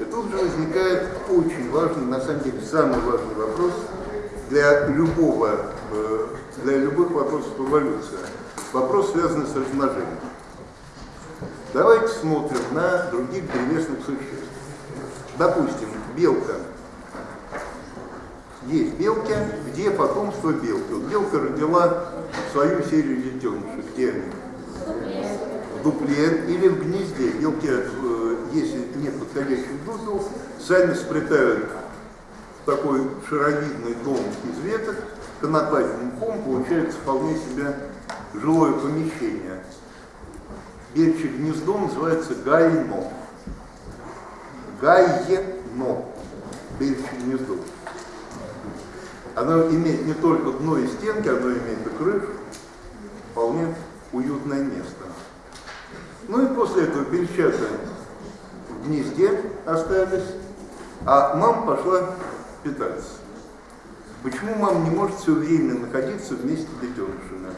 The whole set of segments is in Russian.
И тут же возникает очень важный, на самом деле самый важный вопрос для любого, э, для любых вопросов эволюции. Вопрос, связанный с размножением. Давайте смотрим на других древесных существ. Допустим, белка. Есть белки, где потомство белки. Белка родила свою серию детенышей. Где они? В дупле или в гнезде. Белки, э, если нет подходящих дупел, сами сплетают в такой шаровидный дом из веток, конопатным мхом получается вполне себе жилое помещение. Бельчье гнездо называется гайно. Гайено. Бельчье гнездо. Оно имеет не только дно и стенки, оно имеет и крышу. Вполне уютное место. Ну и после этого бельчата гнезде остались, а мама пошла питаться. Почему мама не может все время находиться вместе с детенышами?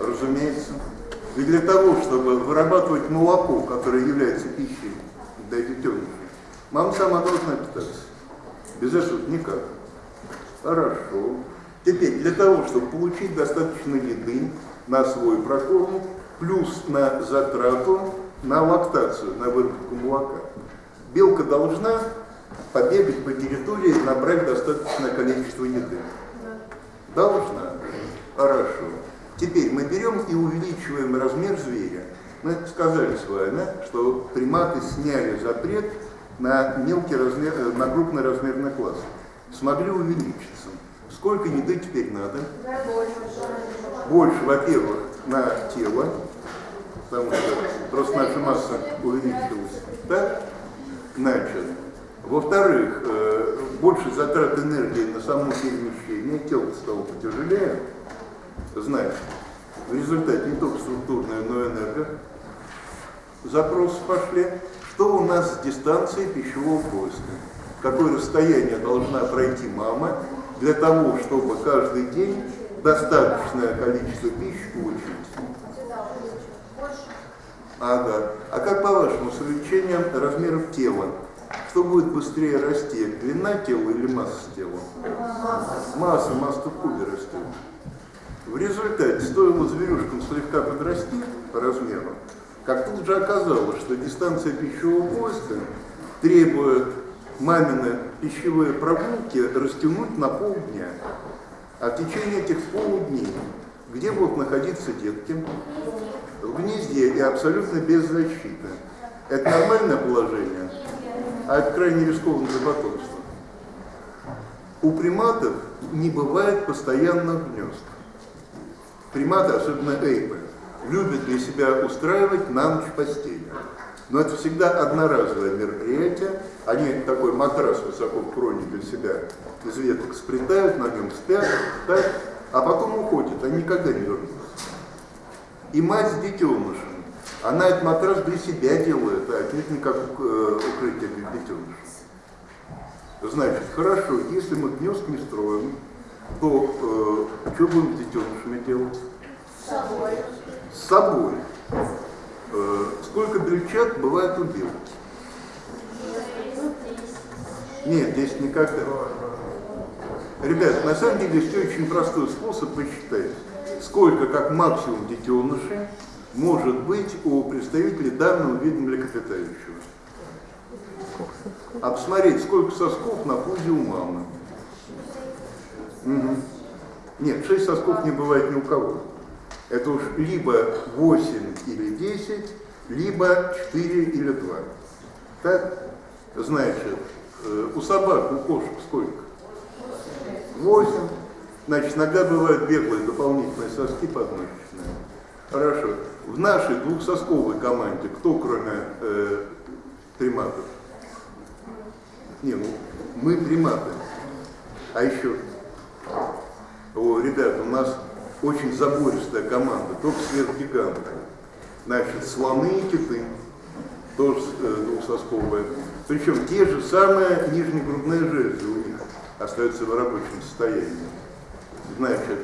Разумеется. И для того, чтобы вырабатывать молоко, которое является пищей для детенышей, мама сама должна питаться. Без этого никак. Хорошо. Теперь, для того, чтобы получить достаточно еды на свой прокорм, плюс на затрату, на лактацию, на выработку молока, белка должна побегать по территории набрать достаточное количество еды. Должна. Хорошо. Теперь мы берем и увеличиваем размер зверя. Мы сказали с вами, что приматы сняли запрет на мелкий размер, э, на крупный размерный класс. Смогли увеличиться. Сколько еды теперь надо? Больше, во-первых, на тело, потому что просто наша масса увеличилась. Так? Значит, во-вторых, э, больше затрат энергии на само перемещение, тело стало потяжелее, Значит, в результате не только структурная, но и энерго запросы пошли. Что у нас с дистанцией пищевого поиска? Какое расстояние должна пройти мама для того, чтобы каждый день достаточное количество пищи получить? Ага. А как по-вашему, с увеличением размеров тела, что будет быстрее расти, длина тела или масса тела? Масса, масса в кубе растет. В результате стоило зверюшкам слегка подрасти по размеру, как тут же оказалось, что дистанция пищевого поиска требует мамины пищевые прогулки растянуть на полдня. А в течение этих полудней, где будут находиться детки? В гнезде и абсолютно без защиты. Это нормальное положение, а это крайне рискованно для. У приматов не бывает постоянных гнезд приматы, особенно эйпы, любят для себя устраивать на ночь постели. Но это всегда одноразовое мероприятие. Они такой матрас высоко в кроне для себя из веток сплетают, на нем спят, так, а потом уходят, они никогда не вернутся. И мать с детенышем, она этот матрас для себя делает, а отнюдь не как э, укрытие для детенышей. Значит, хорошо, если мы гнезд не строим, то э, что будем с детенышами делать? С собой. С собой. Э, сколько бельчат бывает у белки? Нет, здесь никогда. Ребят, на самом деле все очень простой способ посчитать. Сколько, как максимум, детенышей может быть у представителей данного вида млекопитающего. Посмотреть, сколько сосков на пузе у мамы. Угу. Нет, 6 сосков не бывает ни у кого. Это уж либо 8 или 10, либо 4 или 2. Так? Значит, э, у собак, у кошек сколько? 8. Значит, иногда бывают беглые дополнительные соски подмышечные. Хорошо. В нашей двухсосковой команде кто, кроме э, приматов? Не, ну, мы приматы. А еще о, ребята, у нас очень забористая команда, только сверхгиганты. Значит, слоны и киты, тоже э, двухсосковые. Причем те же самые нижнегрудные железы у них остаются в рабочем состоянии. Значит,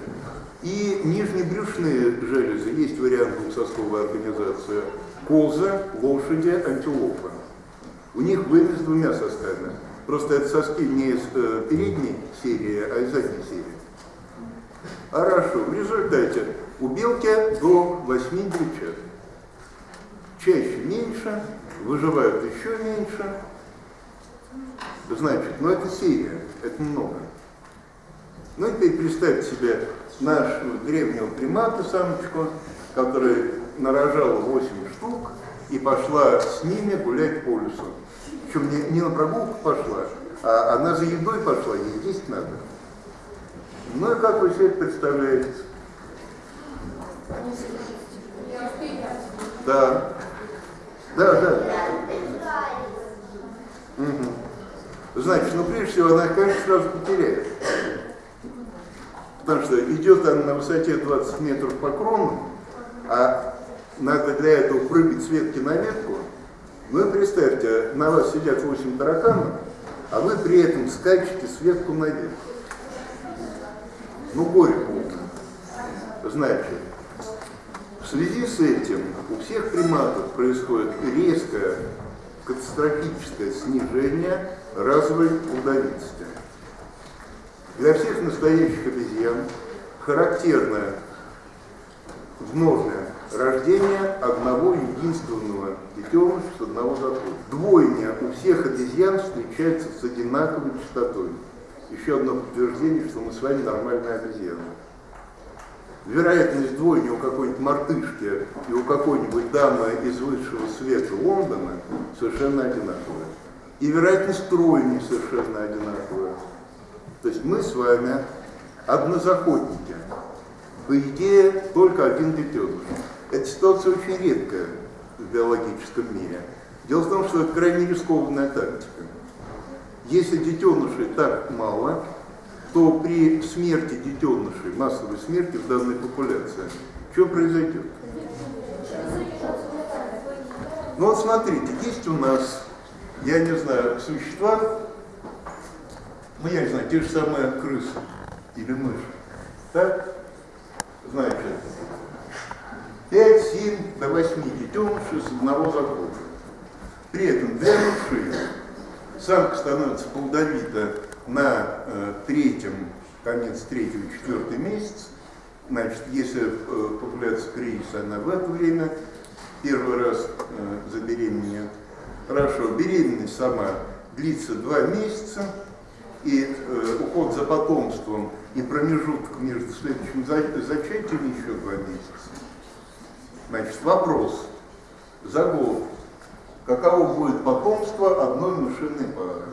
и нижнебрюшные железы, есть вариант двухсосковой организации, козы, лошади, антилопы. У них с двумя сосками. Просто это соски не из э, передней серии, а из задней серии. Хорошо. В результате у белки до 8 девчат. Чаще меньше, выживают еще меньше. Значит, ну это серия, это много. Ну теперь представьте себе нашего древнего примата, самочку, который нарожала 8 штук и пошла с ними гулять по лесу. Причем не, не на прогулку пошла, а она за едой пошла, ей есть надо. Ну и как вы себе это представляете? Да. Да, да. Угу. Значит, ну прежде всего она, конечно, сразу потеряет. Потому что идет она на высоте 20 метров по крону, а надо для этого прыгать с ветки на ветку. Ну и представьте, на вас сидят 8 тараканов, а вы при этом скачете с ветку на ветку. Ну горе полное. Значит, в связи с этим у всех приматов происходит резкое катастрофическое снижение разовой плодовитости. Для всех настоящих обезьян характерно вновное рождение одного единственного детеныша с одного захода. Двойня у всех обезьян встречается с одинаковой частотой. Еще одно подтверждение, что мы с вами нормальные обезьяны. Вероятность двойни у какой-нибудь мартышки и у какой-нибудь дамы из высшего света Лондона совершенно одинаковая. И вероятность тройни совершенно одинаковая. То есть мы с вами однозаходники. По идее, только один детеныш. Эта ситуация очень редкая в биологическом мире. Дело в том, что это крайне рискованная тактика. Если детенышей так мало, то при смерти детенышей, массовой смерти в данной популяции, что произойдет? Ну вот смотрите, есть у нас, я не знаю, существа, ну я не знаю, те же самые крысы или мыши. Так? Значит, 5-7 до 8 детенышей с одного захода. При этом для мышей самка становится плодовита на э, третьем, конец третьего, четвертый месяц. Значит, если э, популяция кризиса, она в это время первый раз э, забеременеет. Хорошо, беременность сама длится два месяца, и э, уход за потомством и промежуток между следующим за, зачатием еще два месяца. Значит, вопрос. За год. Каково будет потомство одной мышиной пары?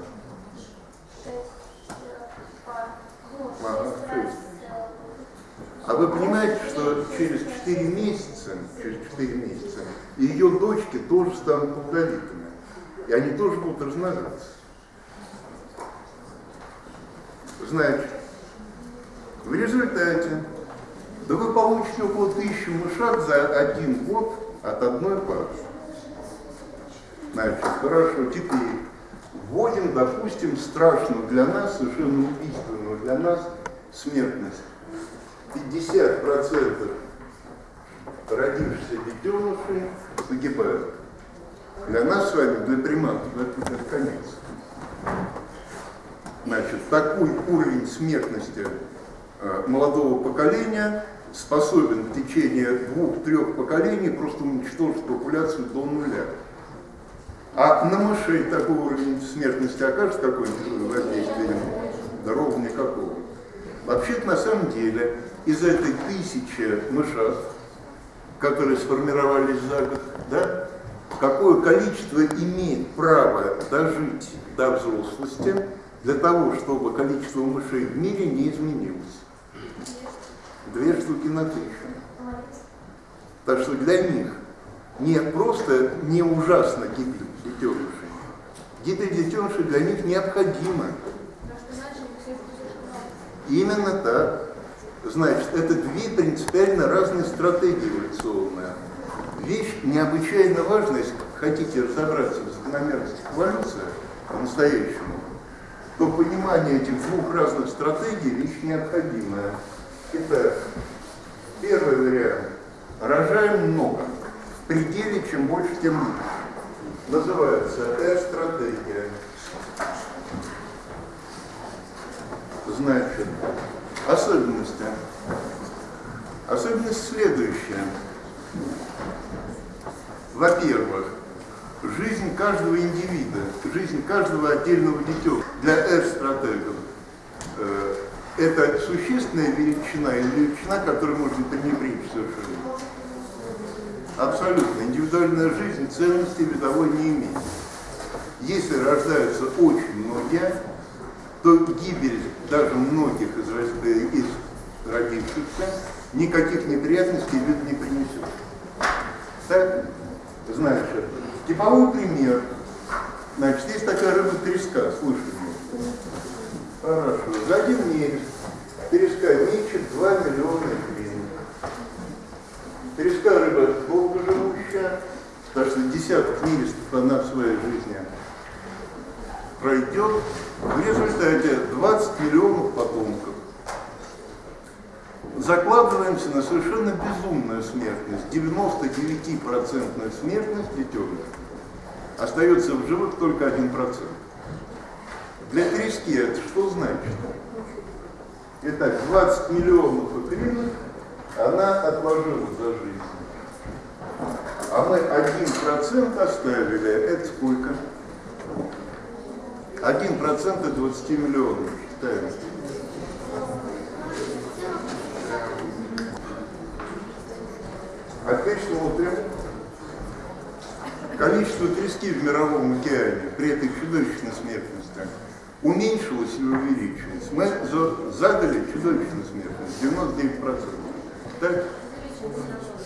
А вы понимаете, что через 4 месяца, через 4 месяца ее дочки тоже станут плодовитыми. И они тоже будут размножаться. Значит, в результате да вы получите около тысячи мышат за один год от одной пары. Значит, хорошо, теперь вводим, допустим, страшную для нас, совершенно убийственную для нас смертность. 50% родившихся детенышей погибают. Для нас с вами, для приматов, это конец. Значит, такой уровень смертности э, молодого поколения способен в течение двух-трех поколений просто уничтожить популяцию до нуля. А на мышей такой уровень смертности окажет какое-нибудь воздействие? Да ровно никакого. Вообще-то на самом деле из этой тысячи мышат, которые сформировались за год, да, какое количество имеет право дожить до взрослости для того, чтобы количество мышей в мире не изменилось? Две штуки на тысячу. Так что для них не просто не ужасно гибель детенышей. Гибель детенышей для них необходима. Именно так. Значит, это две принципиально разные стратегии эволюционные. Вещь необычайно важная, если хотите разобраться в закономерностях эволюции по-настоящему, то понимание этих двух разных стратегий вещь необходимая. Итак, первый вариант. Рожаем много. В пределе чем больше, тем лучше. называется «Э-стратегия». Значит, особенности. Особенность следующая. Во-первых, жизнь каждого индивида, жизнь каждого отдельного детеныша для R-стратегов э, это существенная величина или величина, которую можно пренебречь совершенно. Абсолютно. Индивидуальная жизнь ценности видовой не имеет. Если рождаются очень многие, то гибель даже многих из, из родившихся никаких неприятностей вид не принесет. Так? Знаешь. Типовой пример. Значит, есть такая рыба треска, слышали? Хорошо. За один месяц треска мечет 2 миллиона гривен. Треска рыба долгоживущая, так что десяток нерестов она в своей жизни пройдет. В результате 20 миллионов потомков. Закладываемся на совершенно безумную смертность. 99% смертность детенышей. Остается в живых только 1%. Для трески это что значит? Итак, 20 миллионов икринок она отложила за жизнь. А мы 1% оставили. Это сколько? 1% от 20 миллионов. Считаем. Опять смотрим. Количество трески в мировом океане при этой чудовищной смертности уменьшилось или увеличилось. Мы задали чудовищную смертность, 99%. Так?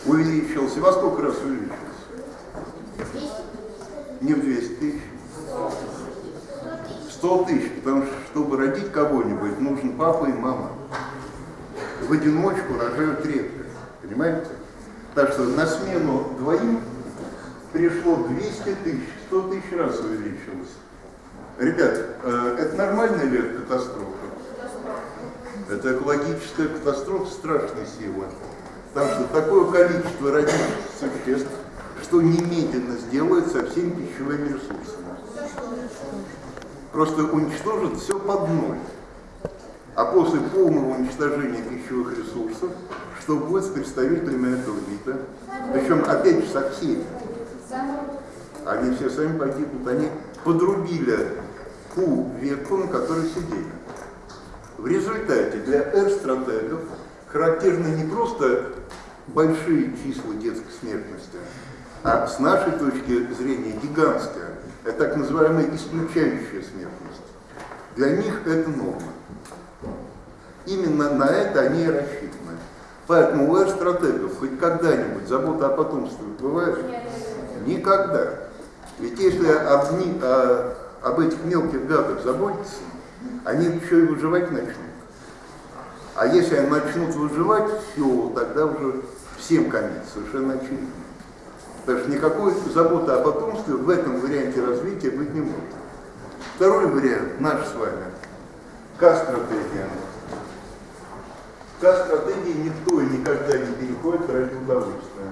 Увеличился. Во сколько раз увеличился? Не в 200 тысяч. 100 тысяч, потому что, чтобы родить кого-нибудь, нужен папа и мама. В одиночку рожают редко. Понимаете? Так что на смену двоим пришло 200 тысяч, 100 тысяч раз увеличилось. Ребят, э, это нормальная ли катастрофа? Это экологическая катастрофа страшной силы. Потому что такое количество родительских существ, что немедленно сделает со всеми пищевыми ресурсами. Просто уничтожит все под ноль. А после полного уничтожения пищевых ресурсов, что будет с представителями этого вида, причем опять же со всеми, они все сами погибнут, они подрубили ту ветку, на которой сидели. В результате для R-стратегов характерны не просто большие числа детской смертности, а с нашей точки зрения гигантская, это так называемая исключающая смертность. Для них это норма. Именно на это они и рассчитаны. Поэтому у R-стратегов хоть когда-нибудь забота о потомстве бывает? Никогда. Ведь если одни, а, об этих мелких гадах заботиться, они еще и выживать начнут. А если они начнут выживать, все, тогда уже всем конец, совершенно очевидно. Так что никакой заботы о потомстве в этом варианте развития быть не может. Второй вариант наш с вами. К-стратегия. К-стратегии никто и никогда не переходит ради удовольствия.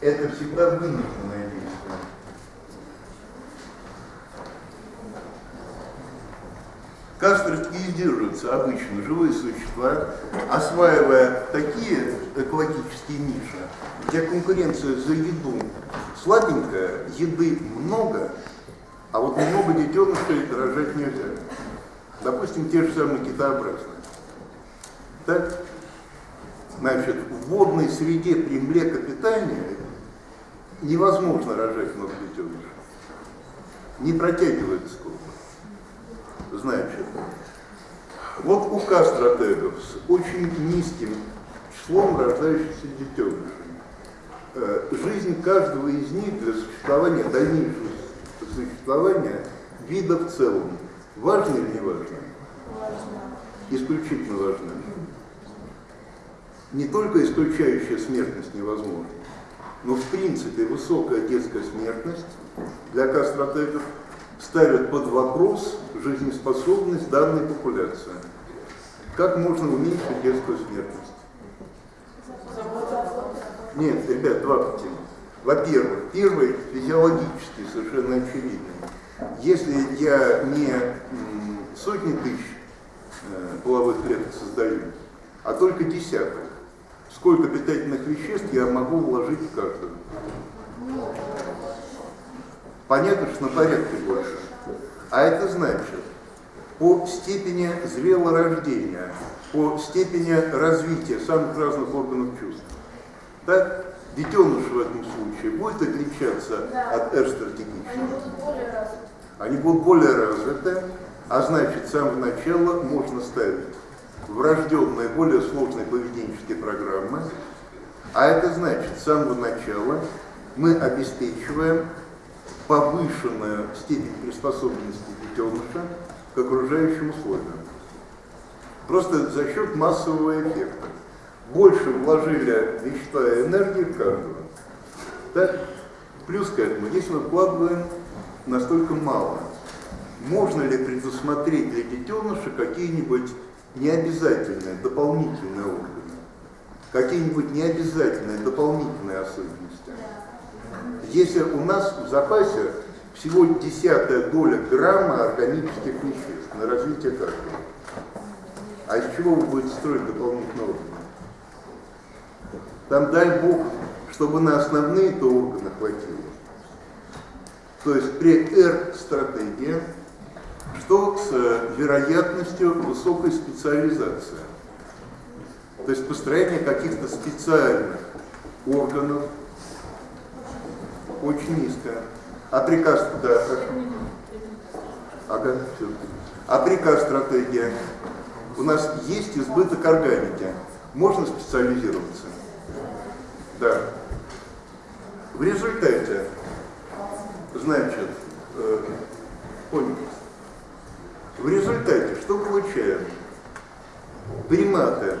Это всегда вынужденное Как стратегизируются обычно живые существа, осваивая такие экологические ниши, где конкуренция за еду слабенькая, еды много, а вот много детенышей рожать нельзя. Допустим, те же самые китообразные. Так? Значит, в водной среде при млекопитании невозможно рожать много детенышей. Не протягивает сколько значит, вот у стратегов с очень низким числом рождающихся детенышей, э, жизнь каждого из них для существования, дальнейшего существования вида в целом, важно или не важно? Исключительно важно. Не только исключающая смертность невозможна, но в принципе высокая детская смертность для кастратегов ставят под вопрос жизнеспособность данной популяции. Как можно уменьшить детскую смертность? Нет, ребят, два пути. Во-первых, первый физиологический, совершенно очевидный. Если я не сотни тысяч э, половых клеток создаю, а только десяток, сколько питательных веществ я могу вложить в каждую? Понятно, что на порядке больше. А это значит, по степени зрелорождения, по степени развития самых разных органов чувств. Да? Детеныш в этом случае будет отличаться да. от эрстратегичных? Они будут более развиты. Они будут более развиты, а значит, с самого начала можно ставить врожденные, более сложные поведенческие программы, а это значит, с самого начала мы обеспечиваем повышенную степень приспособленности детеныша к окружающим условиям. Просто за счет массового эффекта. Больше вложили вещества и энергии в каждого. Так? Плюс к этому, если мы вкладываем настолько мало, можно ли предусмотреть для детеныша какие-нибудь необязательные, дополнительные органы? Какие-нибудь необязательные, дополнительные? Если у нас в запасе всего десятая доля грамма органических веществ на развитие каждого, а из чего вы будете строить дополнительные органы? Там дай Бог, чтобы на основные-то органы хватило. То есть при R-стратегии, что с вероятностью высокой специализации. То есть построение каких-то специальных органов очень низкое. А приказ, да. Ага, все. А приказ стратегия. У нас есть избыток органики. Можно специализироваться. Да. В результате, значит, э, понял. В результате что получаем? Приматы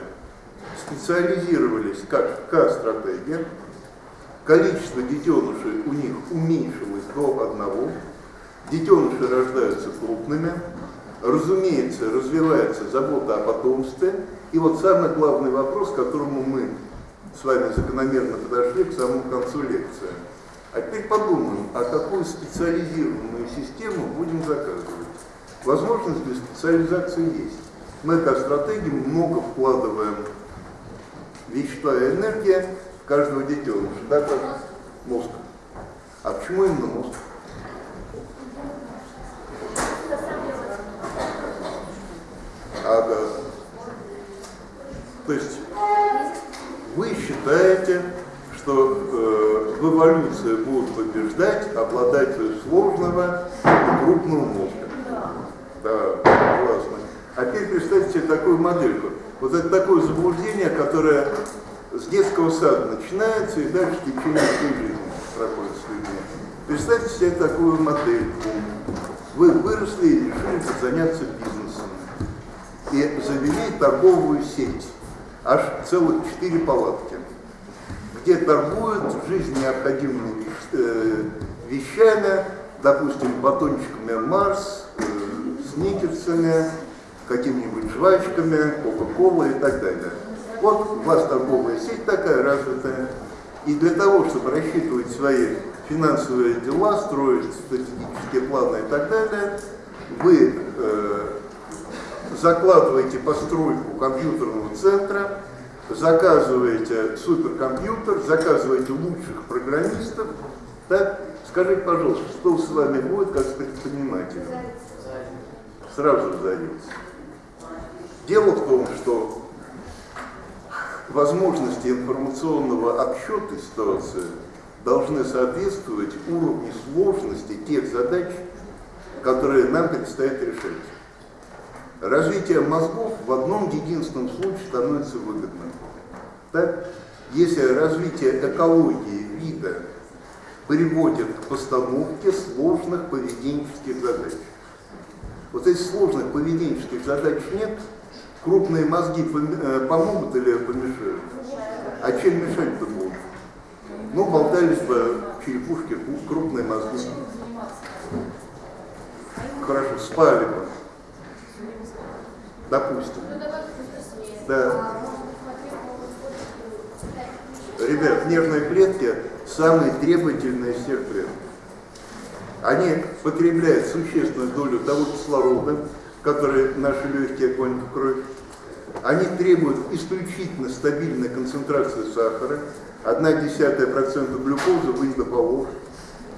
специализировались как К-стратегия, количество детенышей у них уменьшилось до одного, детеныши рождаются крупными, разумеется, развивается забота о потомстве, и вот самый главный вопрос, к которому мы с вами закономерно подошли к самому концу лекции. А теперь подумаем, а какую специализированную систему будем заказывать. Возможность для специализации есть. Мы как стратегии много вкладываем вещества и энергия каждого детеныша, да, как мозг. А почему именно мозг? Ага. То есть вы считаете, что э, в эволюции будут побеждать обладатели сложного и крупного мозга. Да, классно. А теперь представьте себе такую модельку. Вот это такое заблуждение, которое с детского сада начинается и дальше течение всей жизни проходит с людьми. Представьте себе такую модельку. Вы выросли и решили заняться бизнесом. И завели торговую сеть аж целых четыре палатки, где торгуют жизнь необходимыми э, вещами, допустим, батончиками Марс, э, сникерсами, какими-нибудь жвачками, Кока-Кола и так далее. Вот у вас торговая сеть такая развитая. И для того, чтобы рассчитывать свои финансовые дела, строить стратегические планы и так далее, вы э, закладываете постройку компьютерного центра, заказываете суперкомпьютер, заказываете лучших программистов, так? Скажите, пожалуйста, что с вами будет как с предпринимателем? Сразу взорвется. Дело в том, что возможности информационного обсчета ситуации должны соответствовать уровню сложности тех задач, которые нам предстоит решать. Развитие мозгов в одном единственном случае становится выгодным. Так? Если развитие экологии вида приводит к постановке сложных поведенческих задач. Вот если сложных поведенческих задач нет, крупные мозги э, помогут или помешают? А чем мешать-то будут? Ну, болтались бы черепушки, крупные мозги. Хорошо, спали бы. Допустим. Да. Ребят, нервные клетки самые требовательные из всех клеток. Они потребляют существенную долю того кислорода, который наши легкие гонят в кровь. Они требуют исключительно стабильной концентрации сахара, 0,1% глюкозы выйдополож.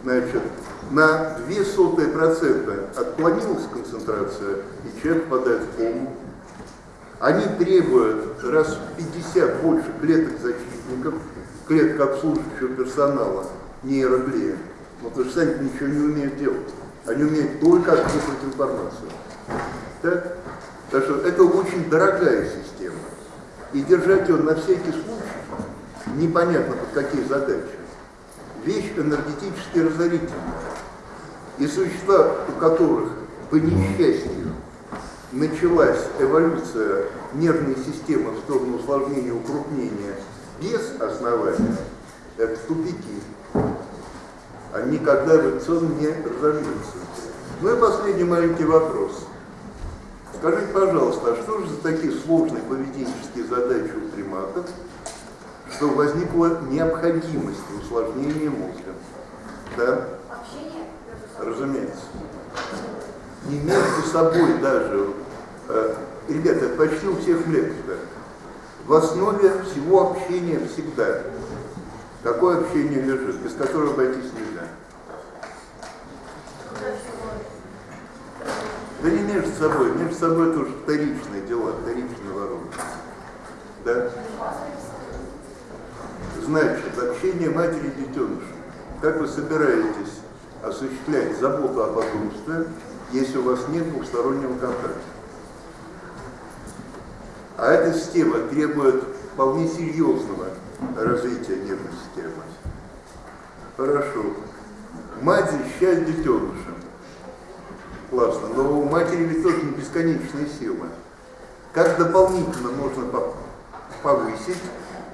Значит, на 0,02% отклонилась концентрация, и человек впадает в кому. Они требуют раз в 50 больше клеток защитников, клеток обслуживающего персонала, нейроглия. Вот потому что сами ничего не умеют делать. Они умеют только отслеживать информацию. Так? Так что это очень дорогая система. И держать ее на всякий случай, непонятно под какие задачи, вещь энергетически разорительная. И существа, у которых по несчастью началась эволюция нервной системы в сторону усложнения укрупнения без основания, это тупики. Они никогда эволюционно не разовьются. Ну и последний маленький вопрос. Скажите, пожалуйста, а что же за такие сложные поведенческие задачи у приматов, что возникла необходимость в усложнении мозга? Да? Разумеется. Не между собой даже. Э, ребята, почти у всех лекций. В основе всего общения всегда. Какое общение лежит, без которого обойтись нельзя? Да не между собой, между собой это уже вторичные дела, вторичные воронки. Да? Значит, общение матери и детеныша. Как вы собираетесь осуществлять заботу о потомстве, если у вас нет двухстороннего контакта? А эта система требует вполне серьезного развития нервной системы. Хорошо. Мать защищает детеныша классно, но у матери ведь тоже не бесконечные силы. Как дополнительно можно повысить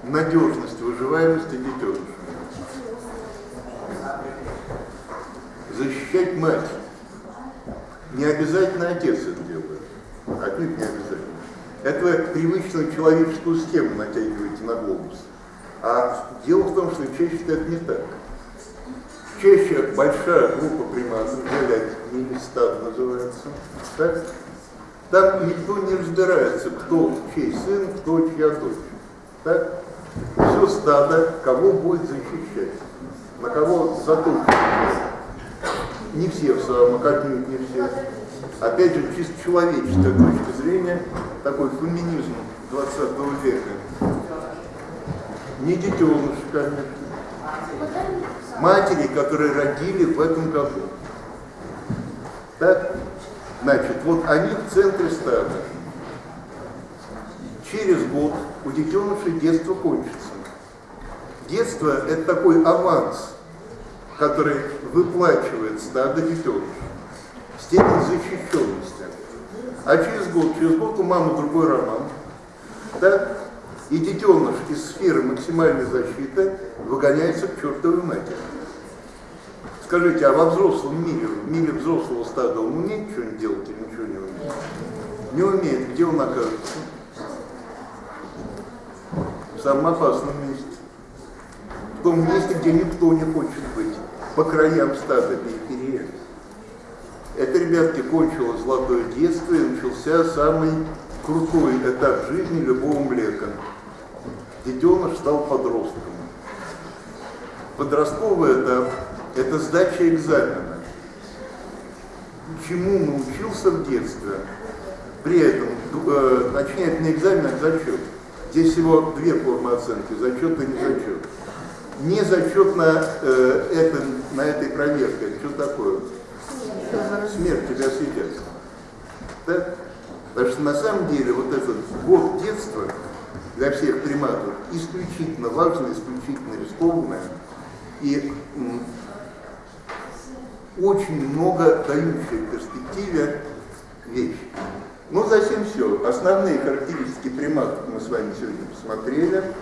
надежность выживаемости детеныша? Защищать мать. Не обязательно отец это делает. Отнюдь не обязательно. Это вы привычную человеческую схему натягиваете на глобус. А дело в том, что чаще это не так чаще большая группа приматов, милистат называется, так? там никто не разбирается, кто чей сын, кто чья дочь. Так? Все стадо, кого будет защищать, на кого заточено. Не все в самом отнюдь не все. Опять же, чисто человеческая точка зрения, такой феминизм 20 века. Не детеныши, конечно матери, которые родили в этом году. Так? Значит, вот они в центре стада. Через год у детенышей детство кончится. Детство – это такой аванс, который выплачивает стадо детенышей. Степень защищенности. А через год, через год у мамы другой роман. Так? И детеныш из сферы максимальной защиты выгоняется к чертовой матери. Скажите, а во взрослом мире, в мире взрослого стада он умеет что-нибудь делать или ничего не умеет? Не умеет. Где он окажется? В самом опасном месте. В том месте, где никто не хочет быть. По краям стада, периферия. Это, ребятки, кончилось золотое детство и начался самый крутой этап жизни любого млека детеныш стал подростком. Подростковый этап – это сдача экзамена. Чему научился в детстве, при этом э, начинает не экзамен, а зачет. Здесь всего две формы оценки – зачет и не зачет. Не зачет на, э, это, на этой проверке. Что такое? Смерть тебя съедят. Да? Потому что на самом деле вот этот год детства для всех приматов исключительно важная, исключительно рискованная и очень много дающая в перспективе вещь. Ну, затем все. Основные характеристики приматов мы с вами сегодня посмотрели.